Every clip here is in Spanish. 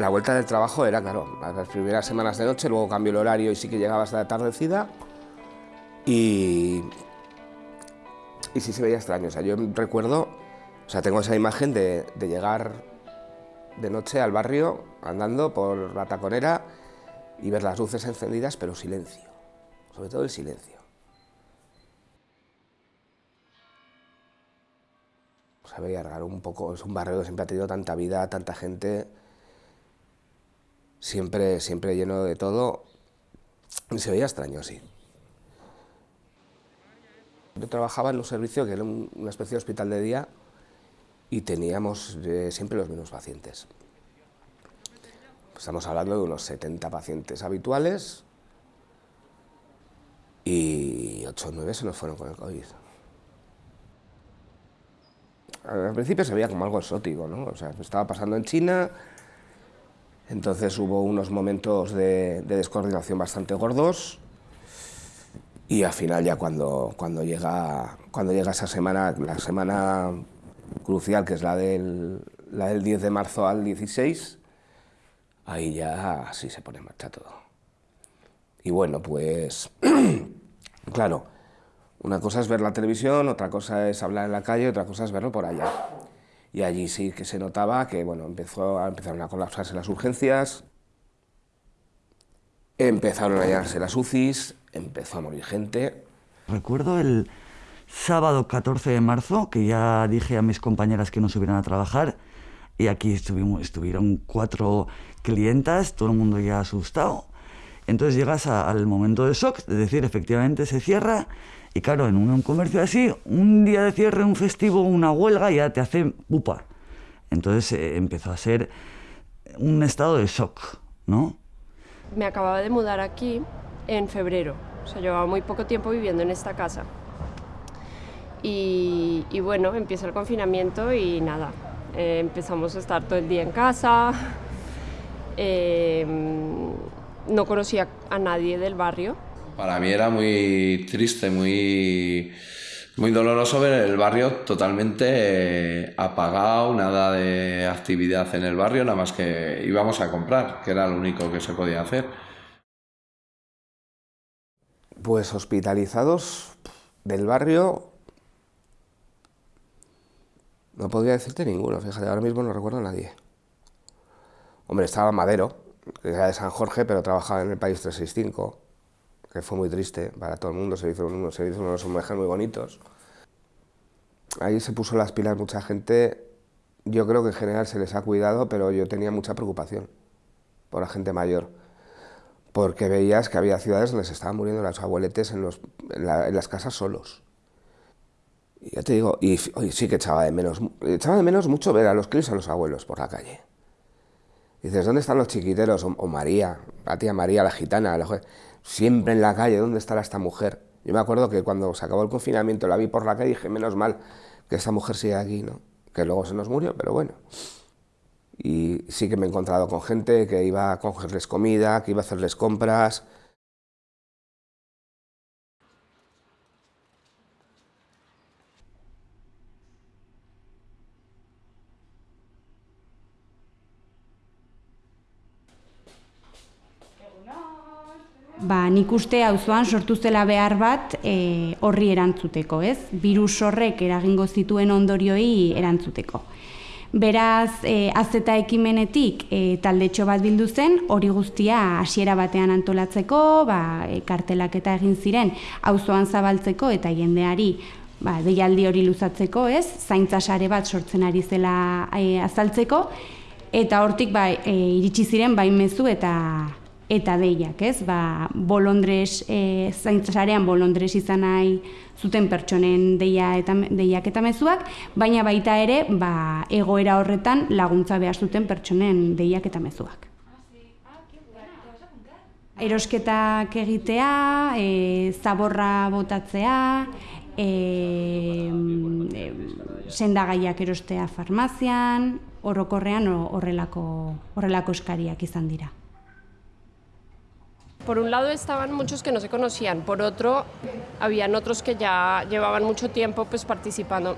La vuelta del trabajo era, claro, las primeras semanas de noche, luego cambió el horario y sí que llegaba hasta la tardecida. Y, y sí se veía extraño. O sea, yo recuerdo, o sea, tengo esa imagen de, llegar de noche al barrio andando por la taconera y ver las luces encendidas, pero silencio, sobre todo el silencio. Se veía raro un poco, es un barrio que siempre ha tenido tanta vida, tanta gente, siempre, siempre lleno de todo, se veía extraño, sí. Yo trabajaba en un servicio que era una especie de hospital de día y teníamos eh, siempre los mismos pacientes. Estamos hablando de unos 70 pacientes habituales y 8 o 9 se nos fueron con el COVID. Al principio se veía como algo exótico, ¿no? O sea, estaba pasando en China, entonces hubo unos momentos de, de descoordinación bastante gordos y al final ya cuando, cuando, llega, cuando llega esa semana, la semana crucial, que es la del, la del 10 de marzo al 16, ahí ya sí se pone en marcha todo. Y bueno, pues, claro, una cosa es ver la televisión, otra cosa es hablar en la calle, otra cosa es verlo por allá. Y allí sí que se notaba que, bueno, empezó, empezaron a colapsarse las urgencias, empezaron a llenarse las UCIs, empezó a morir gente. Recuerdo el sábado 14 de marzo, que ya dije a mis compañeras que no subieran a trabajar, y aquí estuvieron cuatro clientas, todo el mundo ya asustado. Entonces llegas al momento de shock, es decir, efectivamente se cierra, y claro, en un, comercio así, un día de cierre, un festivo, una huelga, ya te hace pupa. Entonces eh, empezó a ser un estado de shock, ¿no? Me acababa de mudar aquí en febrero, o sea, llevaba muy poco tiempo viviendo en esta casa. Y, bueno, empieza el confinamiento y nada, eh, empezamos a estar todo el día en casa, eh, no conocía a nadie del barrio. Para mí era muy triste, muy, muy doloroso ver el barrio totalmente eh, apagado, nada de actividad en el barrio, nada más que íbamos a comprar, que era lo único que se podía hacer. Pues hospitalizados del barrio, no podría decirte ninguno, fíjate, ahora mismo no recuerdo a nadie. Hombre, estaba Madero, era de San Jorge, pero trabajaba en el País 365, que fue muy triste para todo el mundo, se hizo, unos, se hizo unos homenajes muy bonitos. Ahí se puso las pilas mucha gente, yo creo que en general se les ha cuidado, pero yo tenía mucha preocupación por la gente mayor, porque veías que había ciudades donde se estaban muriendo los abueletes en, los, en, en las casas solos. Y ya te digo, y sí que echaba de menos, echaba de menos mucho ver a los críos a los abuelos por la calle. Dices, ¿dónde están los chiquiteros? O, María, la tía María, la gitana, la siempre en la calle, ¿dónde estará esta mujer? Yo me acuerdo que cuando se acabó el confinamiento la vi por la calle y dije, menos mal que esta mujer sigue aquí, ¿no? Que luego se nos murió, pero bueno. Y sí que me he encontrado con gente que iba a cogerles comida, que iba a hacerles compras, ba, nik uste auzoan sortu zela behar bat e, horri erantzuteko, ez? Virus horrek eragingo zituen ondorioi erantzuteko. Beraz, e, azeta ekimenetik e, taldetxo bat bildu zen, hori guztia hasiera batean antolatzeko, ba, e, kartelak eta egin ziren auzoan zabaltzeko eta jendeari ba, deialdi hori luzatzeko, ez? Zaintza sare bat sortzen ari zela e, azaltzeko, eta hortik ba, e, iritsi ziren baimezu eta eta deiak, ez? Ba, bolondres, e, zaintzasarean bolondres izan nahi zuten pertsonen deia eta, deiak eta mezuak, baina baita ere, ba, egoera horretan laguntza behar zuten pertsonen deiak eta mezuak. Erosketak egitea, e, zaborra botatzea, e, e, sendagaiak erostea farmazian, orokorrean horrelako, horrelako eskariak izan dira. Por un lado estaban muchos que no se conocían, por otro habían otros que ya llevaban mucho tiempo pues participando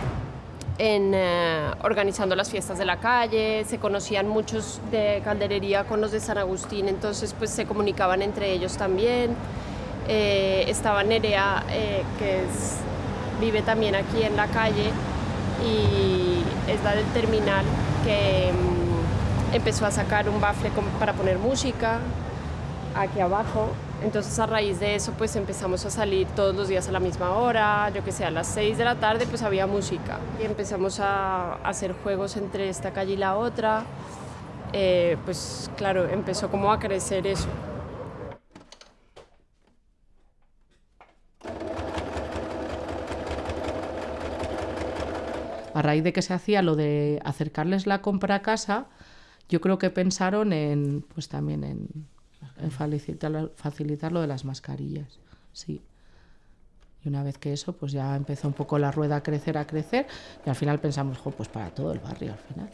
en eh, organizando las fiestas de la calle, se conocían muchos de calderería con los de San Agustín, entonces pues se comunicaban entre ellos también. Eh, estaba Nerea, eh, que vive también aquí en la calle y es la del terminal, que mm, empezó a sacar un bafle para poner música aquí abajo. Entonces a raíz de eso pues empezamos a salir todos los días a la misma hora, yo que sé, a las 6 de la tarde pues había música. Y empezamos a hacer juegos entre esta calle y la otra, eh, pues claro, empezó como a crecer eso. A raíz de que se hacía lo de acercarles la compra a casa, yo creo que pensaron en, pues también en facilitar, facilitar lo de las mascarillas, sí. Y una vez que eso, pues ya empezó un poco la rueda a crecer, a crecer, y al final pensamos, pues para todo el barrio al final.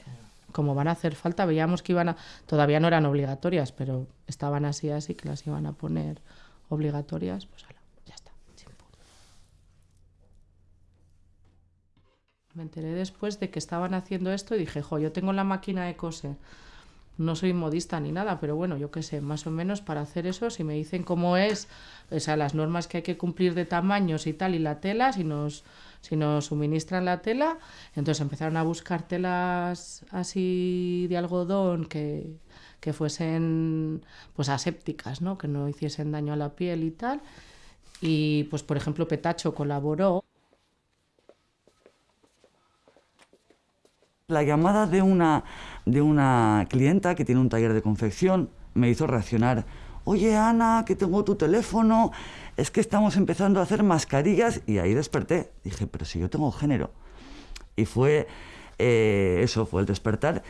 Como van a hacer falta, veíamos que iban a, todavía no eran obligatorias, pero estaban así, así, que las iban a poner obligatorias, pues ya está, Me enteré después de que estaban haciendo esto y dije, jo, yo tengo la máquina de coser no soy modista ni nada, pero bueno, yo qué sé, más o menos para hacer eso, si me dicen cómo es, o sea, las normas que hay que cumplir de tamaños y tal, y la tela, si nos, si nos suministran la tela, entonces empezaron a buscar telas así de algodón que, que fuesen pues asépticas, ¿no? que no hiciesen daño a la piel y tal. Y pues por ejemplo Petacho colaboró La llamada de una, de una clienta que tiene un taller de confección me hizo reaccionar. Oye, Ana, que tengo tu teléfono, es que estamos empezando a hacer mascarillas y ahí desperté. Dije, pero si yo tengo género. Y fue eh, eso, fue el despertar.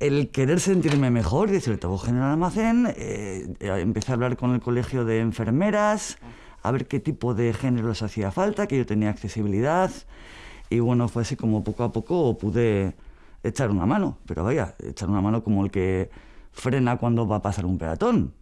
El querer sentirme mejor decir, tengo género en almacén, eh, empecé a hablar con el colegio de enfermeras, a ver qué tipo de géneros hacía falta, que yo tenía accesibilidad. Y bueno, fue así como poco a poco pude echar una mano, pero vaya, echar una mano como el que frena cuando va a pasar un peatón.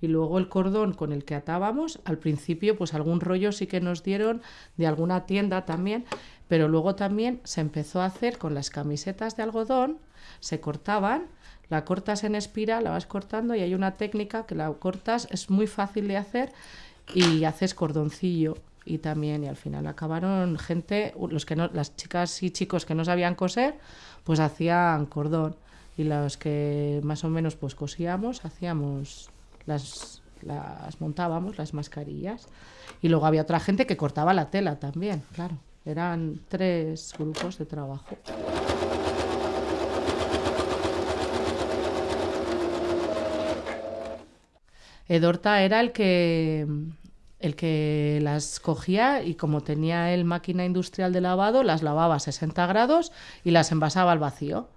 Y luego el cordón con el que atábamos, al principio pues algún rollo sí que nos dieron de alguna tienda también, pero luego también se empezó a hacer con las camisetas de algodón, se cortaban, la cortas en espiral, la vas cortando y hay una técnica que la cortas, es muy fácil de hacer y haces cordoncillo y también y al final acabaron gente los que no las chicas y chicos que no sabían coser pues hacían cordón. Y los que más o menos pues cosíamos hacíamos las las montábamos las mascarillas. Y luego había otra gente que cortaba la tela también claro. Eran tres grupos de trabajo. Edorta era el que el que las cogía y como tenía el máquina industrial de lavado, las lavaba a 60 grados y las envasaba al vacío.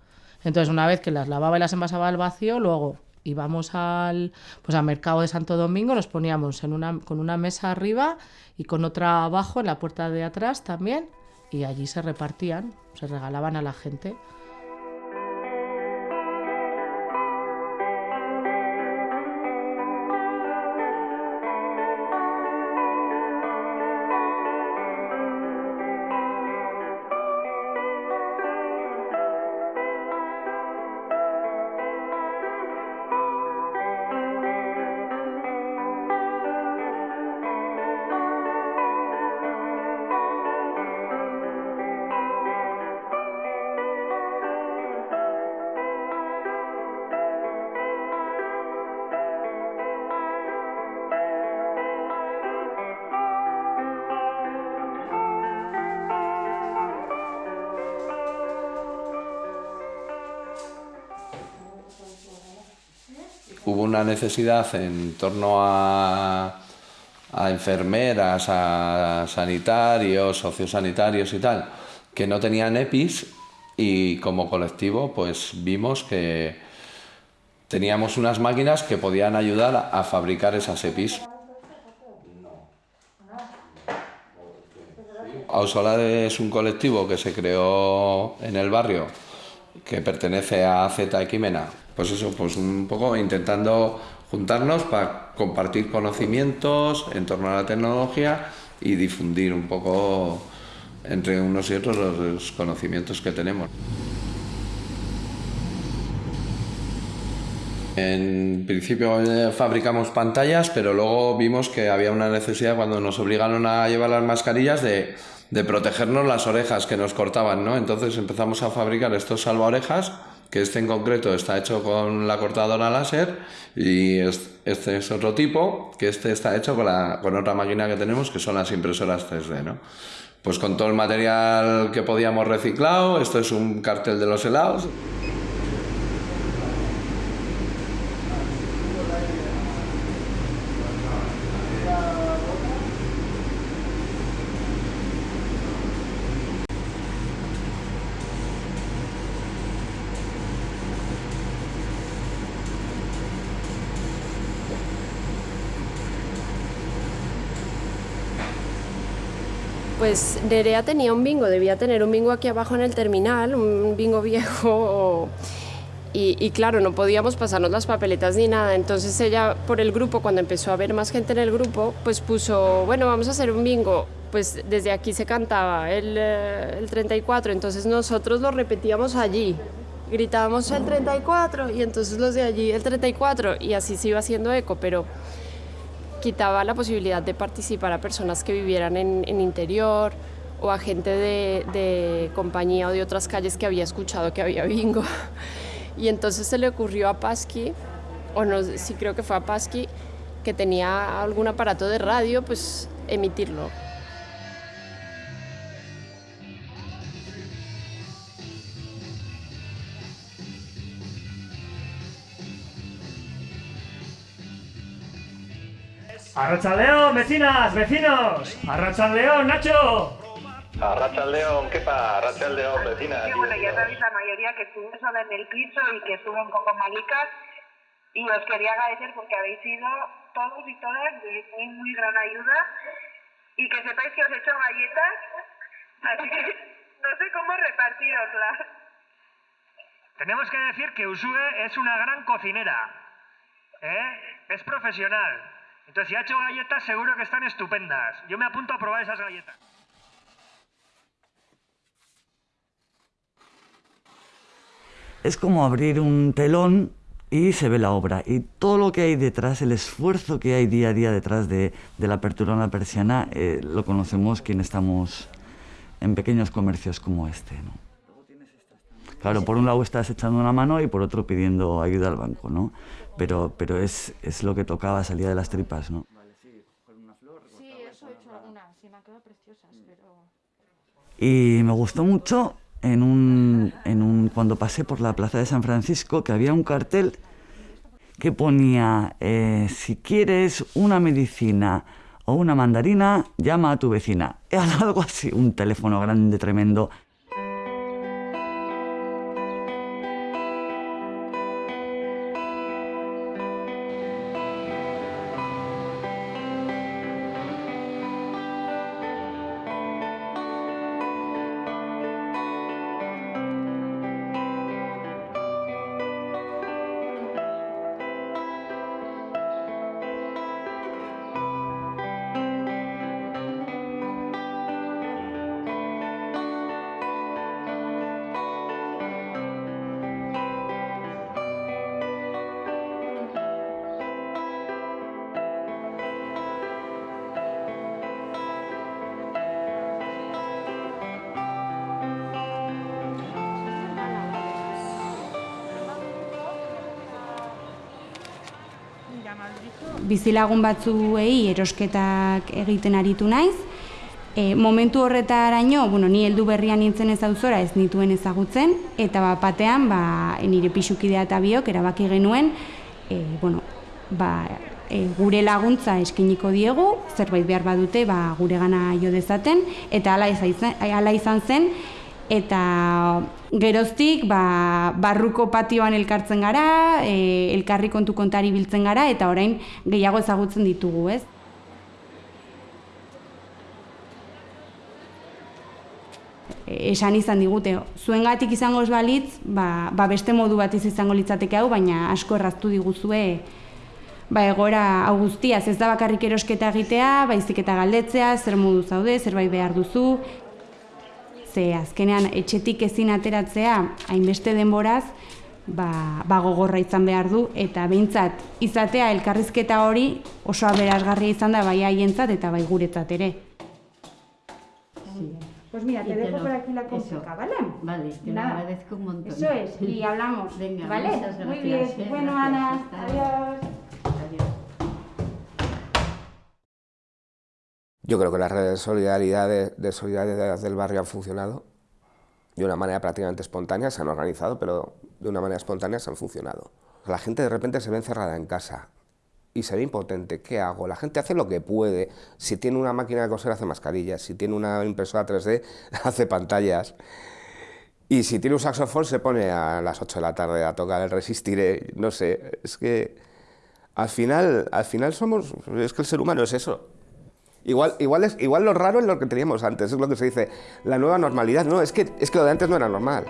Entonces, una vez que las lavaba y las envasaba al vacío, luego íbamos al, pues al mercado de Santo Domingo, nos poníamos en una, con una mesa arriba y con otra abajo en la puerta de atrás también, y allí se repartían, se regalaban a la gente. Hubo una necesidad en torno a, enfermeras, a sanitarios, sociosanitarios y tal, que no tenían EPIs y como colectivo pues vimos que teníamos unas máquinas que podían ayudar a fabricar esas EPIs. Ausolade es un colectivo que se creó en el barrio que pertenece a Z Equimena, pues eso, pues un poco intentando juntarnos para compartir conocimientos en torno a la tecnología y difundir un poco entre unos y otros los conocimientos que tenemos. En principio eh, fabricamos pantallas, pero luego vimos que había una necesidad cuando nos obligaron a llevar las mascarillas de, de protegernos las orejas que nos cortaban, ¿no? Entonces empezamos a fabricar estos salvaorejas, que este en concreto está hecho con la cortadora láser y este es otro tipo, que este está hecho con, la, con otra máquina que tenemos, que son las impresoras 3D, ¿no? Pues con todo el material que podíamos reciclado, esto es un cartel de los helados. Pues Nerea tenía un bingo, debía tener un bingo aquí abajo en el terminal, un bingo viejo. Y, claro, no podíamos pasarnos las papeletas ni nada. Entonces ella, por el grupo, cuando empezó a haber más gente en el grupo, pues puso, bueno, vamos a hacer un bingo. Pues desde aquí se cantaba el, eh, el 34, entonces nosotros lo repetíamos allí. Gritábamos el 34 y entonces los de allí el 34 y así se iba haciendo eco, pero quitaba la posibilidad de participar a personas que vivieran en, interior o a gente de, compañía o de otras calles que había escuchado que había bingo. Y entonces se le ocurrió a Pasqui, o no, sí creo que fue a Pasqui, que tenía algún aparato de radio, pues emitirlo. León, vecinas, vecinos. León, Nacho. León, ¿qué pasa? León, vecinas. Sí, bueno, ya sabéis la mayoría que estuve sola en el piso y que estuve un poco malicas. Y os quería agradecer porque habéis sido todos y todas de muy, muy gran ayuda. Y que sepáis que os he hecho galletas. Así que no sé cómo repartiroslas. Tenemos que decir que Usue es una gran cocinera. ¿eh? Es profesional. Entonces, si ha hecho galletas, seguro que están estupendas. Yo me apunto a probar esas galletas. Es como abrir un telón y se ve la obra. Y todo lo que hay detrás, el esfuerzo que hay día a día detrás de, la apertura de una persiana, eh, lo conocemos quienes estamos en pequeños comercios como este. Claro, por un lado estás echando una mano y por otro pidiendo ayuda al banco, ¿no? pero, pero es, es lo que tocaba, salía de las tripas, ¿no? Sí, eso he hecho algunas, sí me han quedado preciosas, pero... Y me gustó mucho en un, en un, cuando pasé por la plaza de San Francisco que había un cartel que ponía, eh, si quieres una medicina o una mandarina, llama a tu vecina. Era algo así, un teléfono grande, tremendo. Bizilagun batzuei erosketak egiten aritu naiz. E, momentu horretaraino, bueno, ni heldu berrian nintzen ez auzora ez nituen ezagutzen, eta ba, batean ba, nire pixukidea eta biok erabaki genuen, e, bueno, ba, e, gure laguntza eskiniko diegu, zerbait behar badute ba, gure gana jo dezaten, eta ala izan, ala izan zen, eta geroztik ba, barruko patioan elkartzen gara, e, elkarri kontu kontari biltzen gara, eta orain gehiago ezagutzen ditugu, ez? esan izan digute, zuengatik izango ez balitz, ba, ba beste modu bat izango litzateke hau, baina asko erraztu diguzue ba egora hau guztiaz, ez da bakarrik erosketa egitea, baizik eta galdetzea, zer modu zaude, zerbait behar duzu, ze azkenean etxetik ezin ateratzea hainbeste denboraz, ba, ba gogorra izan behar du, eta behintzat izatea elkarrizketa hori oso aberasgarria izan da bai haientzat eta bai guretzat ere. Pues mira, te, dejo lo- por aquí la consulta, ¿vale? Vale, te lo agradezco un montón. Eso es, y hablamos, Venga, ¿vale? Muy bien, ¿eh? bueno Gracias, Ana. Adiós. Yo creo que las redes de solidaridad, de, de solidaridad del barrio han funcionado de una manera prácticamente espontánea, se han organizado, pero de una manera espontánea se han funcionado. La gente de repente se ve encerrada en casa y se ve impotente. ¿Qué hago? La gente hace lo que puede. Si tiene una máquina de coser, hace mascarillas. Si tiene una impresora 3D, hace pantallas. Y si tiene un saxofón, se pone a las 8 de la tarde a tocar el resistiré. No sé, es que al final, al final somos. Es que el ser humano es eso. Igual, igual, es, igual lo raro es lo que teníamos antes, es lo que se dice, la nueva normalidad. No, es que, es que lo de antes no era normal.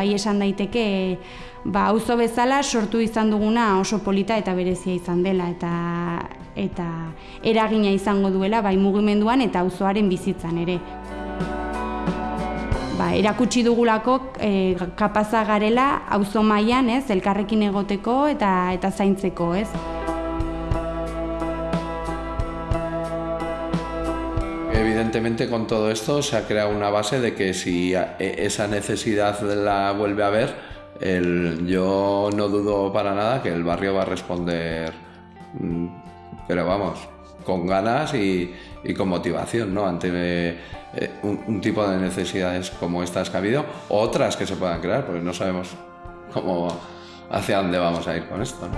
Bai esan daiteke ba, auzo bezala sortu izan duguna oso polita eta berezia izan dela eta eta eragina izango duela bai mugimenduan eta auzoaren bizitzan ere. Ba, erakutsi dugulako e, kapaza garela auzo mailan, ez, elkarrekin egoteko eta eta zaintzeko, ez? Con todo esto se ha creado una base de que si e- esa necesidad la vuelve a haber, el- yo no dudo para nada que el barrio va a responder, mm, pero vamos, con ganas y, con motivación, ¿no? Ante eh, un, tipo de necesidades como estas que ha habido, otras que se puedan crear, porque no sabemos cómo, hacia dónde vamos a ir con esto.